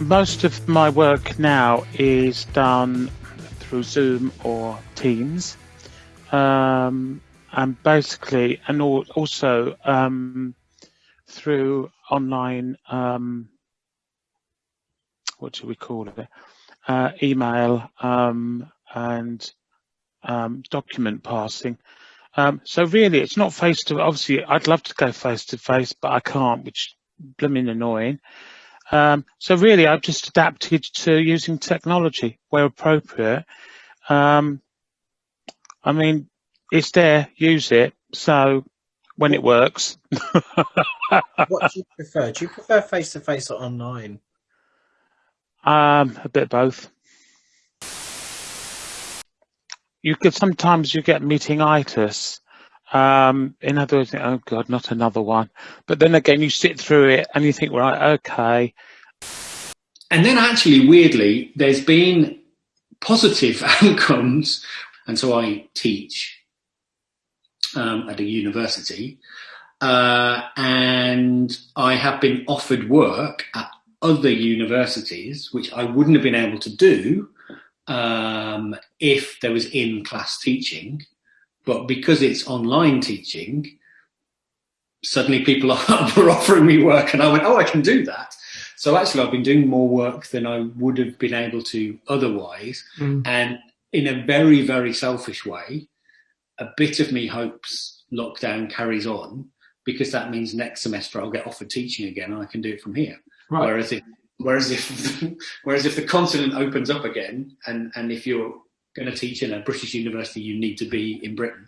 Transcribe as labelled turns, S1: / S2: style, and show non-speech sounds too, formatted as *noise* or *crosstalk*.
S1: most of my work now is done through Zoom or Teams. Um, and basically, and also um, through online, um, what do we call it? Uh, email um, and um, document passing. Um, so really, it's not face to. Obviously, I'd love to go face to face, but I can't, which blooming annoying. Um, so really, I've just adapted to using technology where appropriate. Um, I mean, it's there, use it. So when it works. *laughs*
S2: what do you prefer? Do you prefer face to face or online?
S1: Um, a bit both. You could sometimes you get meetingitis. Um, in other words, oh god, not another one. But then again, you sit through it and you think, right, okay.
S3: And then actually, weirdly, there's been positive *laughs* outcomes. And so I teach um, at a university, uh, and I have been offered work at other universities, which I wouldn't have been able to do um, if there was in-class teaching. But because it's online teaching, suddenly people *laughs* were offering me work, and I went, "Oh, I can do that." So actually, I've been doing more work than I would have been able to otherwise, mm. and in a very, very selfish way, a bit of me hopes lockdown carries on because that means next semester I'll get offered teaching again and I can do it from here. Right. Whereas if *laughs* whereas if *laughs* whereas if the continent opens up again and and if you're going to teach in a British university, you need to be in Britain.